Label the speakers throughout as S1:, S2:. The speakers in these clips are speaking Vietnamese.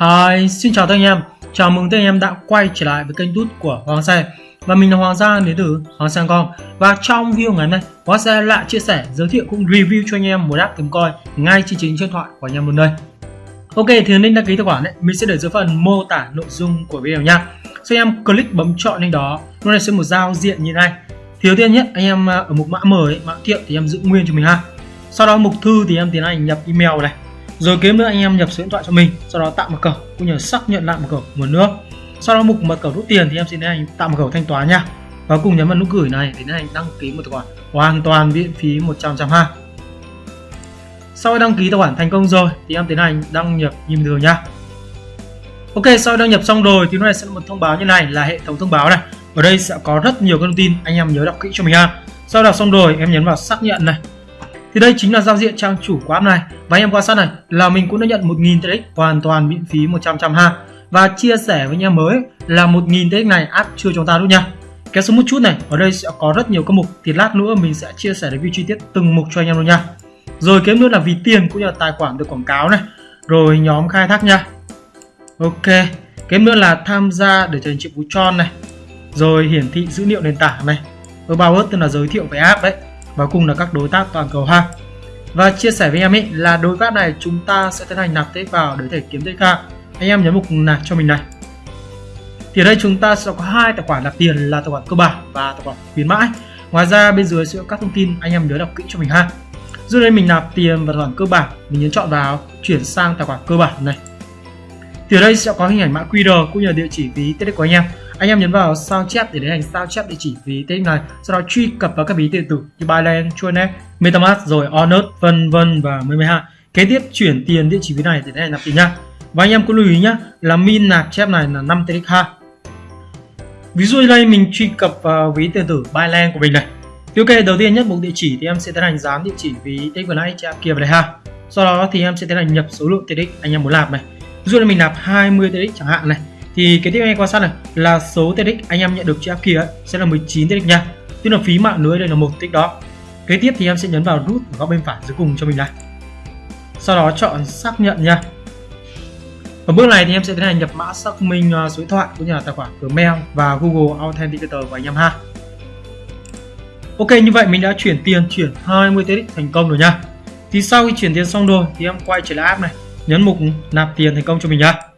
S1: Hi, xin chào tất cả anh em. Chào mừng tất cả anh em đã quay trở lại với kênh tút của Hoàng Xe. Và mình là Hoàng Gia đến từ Hoàng Sang Com. Và trong video ngày hôm nay, Hoàng Xe lại chia sẻ, giới thiệu cũng review cho anh em một app kiếm coi ngay trên chính điện thoại của anh em luôn đây. Ok, thì link đăng ký tài khoản đấy, mình sẽ để dưới phần mô tả nội dung của video nha. Sau anh em click bấm chọn link đó, nó sẽ một giao diện như này. Thì đầu tiên nhất, anh em à, ở mục mã mới, mã thiệu thì em giữ nguyên cho mình ha. Sau đó mục thư thì em tiến hành nhập email này rồi kế nữa anh em nhập số điện thoại cho mình, sau đó tạo mật khẩu, cũng như xác nhận lại mật khẩu một nước. Sau đó mục mật khẩu rút tiền thì em sẽ tiến hành tạo mật khẩu thanh toán nha. Và cùng nhấn vào nút gửi này để tiến hành đăng ký một tài khoản hoàn toàn miễn phí 100 trăm ha sau khi đăng ký tài khoản thành công rồi thì em tiến hành đăng nhập như bình thường nha. Ok, sau đăng nhập xong rồi thì nó này sẽ là một thông báo như này, là hệ thống thông báo này. Ở đây sẽ có rất nhiều thông tin, anh em nhớ đọc kỹ cho mình ha sau đọc xong rồi, em nhấn vào xác nhận này thì đây chính là giao diện trang chủ của app này. Và anh em quan sát này, là mình cũng đã nhận 1.000 TX, hoàn toàn miễn phí 100 trăm ha. Và chia sẻ với anh em mới là 1.000 TX này app chưa chúng ta đâu nha. Kéo xuống một chút này, ở đây sẽ có rất nhiều các mục. Thì lát nữa mình sẽ chia sẻ review chi tiết từng mục cho anh em luôn nha. Rồi kiếm nữa là vì tiền cũng như là tài khoản được quảng cáo này. Rồi nhóm khai thác nha. Ok kiếm nữa là tham gia để trở thành triệu phú tròn này. Rồi hiển thị dữ liệu nền tảng này. Ở bao tức là giới thiệu về app đấy và cùng là các đối tác toàn cầu ha. Và chia sẻ với em ấy là đối tác này chúng ta sẽ tiến hành nạp tích vào để thể kiếm TK anh em nhấn mục nạp cho mình này. Thì ở đây chúng ta sẽ có hai tài khoản nạp tiền là tài khoản cơ bản và tài khoản khuyến mãi. Ngoài ra bên dưới sẽ có các thông tin anh em nhớ đọc kỹ cho mình ha. Dưới đây mình nạp tiền vào tài khoản cơ bản. Mình nhấn chọn vào, chuyển sang tài khoản cơ bản này. Thì ở đây sẽ có hình ảnh mã QR cũng như địa chỉ ví tiết của anh em anh em nhấn vào sao chép để tiến hành sao chép địa chỉ ví tên này sau đó truy cập vào các ví điện tử như Binance, Chuanet, MetaMask rồi Onet vân vân và mười hai. Kế tiếp chuyển tiền địa chỉ ví này để tiến hành nạp tiền nha. Và anh em cũng lưu ý nhá là min nạp chép này là 5 TX ha ví dụ đây mình truy cập vào ví điện tử Binance của mình này. Thì ok đầu tiên nhất mục địa chỉ thì em sẽ tiến hành dán địa chỉ ví tên vừa nãy chép kia vào đây ha. Sau đó thì em sẽ tiến hành nhập số lượng TX anh em muốn nạp này. Ví dụ là mình nạp 20 TX chẳng hạn này thì cái tiếp anh quan sát này là số TX anh em nhận được trên app kia ấy, sẽ là 19 TX nha. Tức là phí mạng lưới đây là một tích đó. Kế tiếp thì em sẽ nhấn vào nút ở góc bên phải dưới cùng cho mình này. Sau đó chọn xác nhận nha. Ở bước này thì em sẽ tiến hành nhập mã xác minh à, số điện thoại cũng như là tài khoản Gmail và Google Authenticator của anh em ha. Ok như vậy mình đã chuyển tiền chuyển 20 TX thành công rồi nha. Thì sau khi chuyển tiền xong rồi thì em quay trở lại app này nhấn mục nạp tiền thành công cho mình nha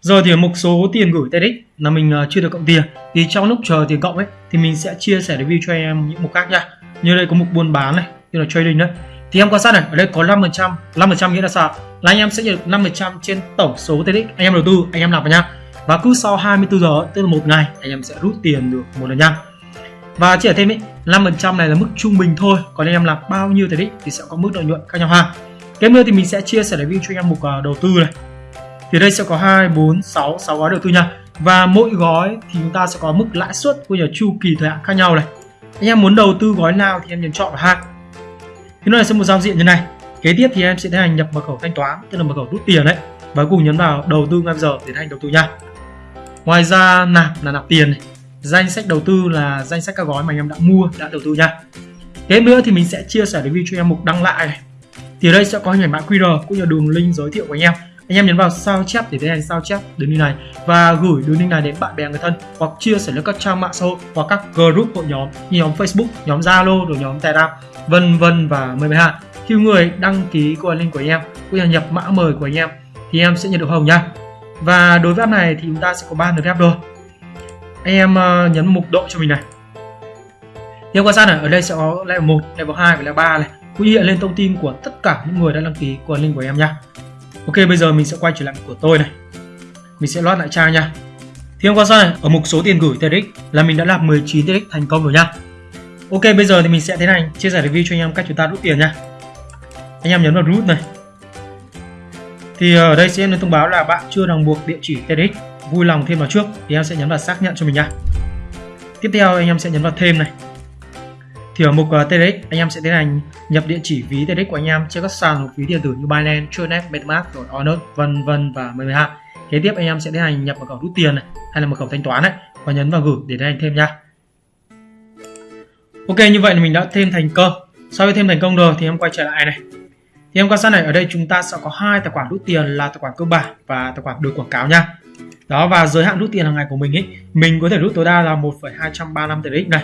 S1: rồi thì mục số tiền gửi TEDx là mình à, chưa được cộng tiền. Thì trong lúc chờ tiền cộng ấy, thì mình sẽ chia sẻ review cho em những mục khác nha. Như đây có mục buôn bán này, như là trading đấy. Thì em quan sát này, ở đây có 5% 5% nghĩa là sao là anh em sẽ nhận được 5% trên tổng số TEDx anh em đầu tư, anh em làm vào nha. Và cứ sau 24 giờ, tức là một ngày, anh em sẽ rút tiền được một lần nha. Và chỉ ở thêm ý 5% này là mức trung bình thôi. Còn anh em làm bao nhiêu TEDx thì sẽ có mức lợi nhuận khác nhau ha. Tiếp nữa thì mình sẽ chia sẻ review cho anh em mục à, đầu tư này thì đây sẽ có 2, 4, 6, 6 gói đầu tư nha. Và mỗi gói thì chúng ta sẽ có mức lãi suất của nhà chu kỳ thời hạn khác nhau này. Anh em muốn đầu tư gói nào thì em nhấn chọn vào ha thế này sẽ một giao diện như này. Kế tiếp thì em sẽ tiến hành nhập mật khẩu thanh toán tức là mật khẩu rút tiền đấy. Và cùng nhấn vào đầu tư ngay bây giờ để tiến hành đầu tư nha. Ngoài ra nạp là nạp tiền này. Danh sách đầu tư là danh sách các gói mà anh em đã mua đã đầu tư nha. Kế nữa thì mình sẽ chia sẻ review cho em mục đăng lại này. Thì ở đây sẽ có hình ảnh mã QR cũng như đường link giới thiệu của anh em anh em nhấn vào sao chép để tiến hành sao chép đường link này và gửi đường link này đến bạn bè người thân hoặc chia sẻ lên các trang mạng xã hội hoặc các group hội nhóm như nhóm Facebook, nhóm Zalo, rồi nhóm Telegram, vân vân và mười hai. Khi người đăng ký qua link của anh em cũng như nhập mã mời của anh em thì em sẽ nhận được hồng nha. Và đối với app này thì chúng ta sẽ có ba lượt phép rồi. Anh em ờ, nhấn mục độ cho mình này. theo quan sát này, ở đây sẽ có level 1, level 2 và level 3 này. Cũng hiện lên thông tin của tất cả những người đã đăng ký qua link của em nha. Ok bây giờ mình sẽ quay trở lại của tôi này. Mình sẽ loát lại trang nha. Thì hôm qua sau này, ở mục số tiền gửi TRX là mình đã làm 19 TRX thành công rồi nha. Ok bây giờ thì mình sẽ tiến hành chia sẻ review cho anh em cách chúng ta rút tiền nha. Anh em nhấn vào rút này. Thì ở đây sẽ được thông báo là bạn chưa ràng buộc địa chỉ TRX Vui lòng thêm vào trước thì em sẽ nhấn vào xác nhận cho mình nha. Tiếp theo anh em sẽ nhấn vào thêm này thì ở mục ờ, uh, TRX anh em sẽ tiến hành nhập địa chỉ ví TRX của anh em trên các sàn ví điện tử như Binance, Tronet, Metamask, rồi Onet, vân vân và mười hai. Kế tiếp anh em sẽ tiến hành nhập mật khẩu rút tiền này hay là mật khẩu thanh toán này và nhấn vào gửi để tiến hành thêm nha. Ok như vậy là mình đã thêm thành công. Sau khi thêm thành công rồi thì em quay trở lại này. thì em quan sát này ở đây chúng ta sẽ có hai tài khoản rút tiền là tài khoản cơ bản và tài khoản được quảng cáo nha đó và giới hạn rút tiền hàng ngày của mình ấy mình có thể rút tối đa là 1,235 TRX này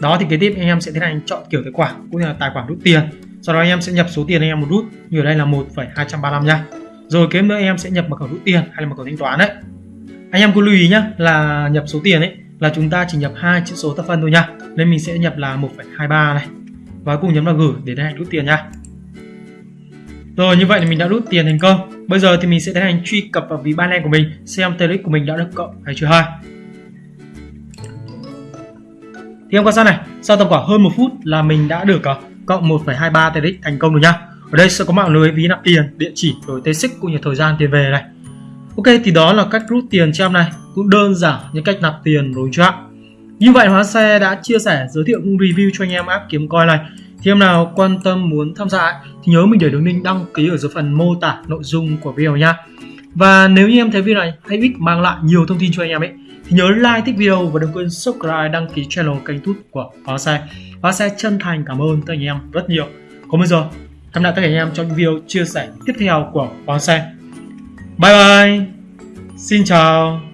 S1: đó thì kế tiếp anh em sẽ tiến hành chọn kiểu tài khoản cũng như là tài khoản rút tiền. Sau đó anh em sẽ nhập số tiền anh em một rút. Như ở đây là 1,235 nha. Rồi kế nữa anh em sẽ nhập mật khẩu rút tiền hay là mật khẩu thanh toán đấy. Anh em cứ lưu ý nhá là nhập số tiền ấy là chúng ta chỉ nhập hai chữ số thập phân thôi nha. Nên mình sẽ nhập là 1,23 này. Và cùng nhấn vào gửi để tiến hành rút tiền nha. Rồi như vậy thì mình đã rút tiền thành công. Bây giờ thì mình sẽ tiến hành truy cập vào ví Binance của mình xem TRX của mình đã được cộng hay chưa ha thì em quan sát này? Sau tầm khoảng hơn một phút là mình đã được uh, cộng 1,23 TRX thành công rồi nha ở đây sẽ có mạng lưới ví nạp tiền địa chỉ rồi TSX cũng như thời gian tiền về này. Ok thì đó là cách rút tiền cho em này. Cũng đơn giản như cách nạp tiền rồi chưa như vậy Hóa Xe đã chia sẻ giới thiệu cũng review cho anh em app kiếm coin này. Thì em nào quan tâm muốn tham gia thì nhớ mình để đường link đăng ký ở dưới phần mô tả nội dung của video nha và nếu như em thấy video này hay ích mang lại nhiều thông tin cho anh em ấy. Thì nhớ like, thích video và đừng quên subscribe, đăng ký channel kênh tút của Hóa Xe Hóa Xe chân thành cảm ơn tất cả anh em rất nhiều. Còn bây giờ, cảm ơn tất cả anh em trong video chia sẻ tiếp theo của Hóa Xe bye bye. Xin chào.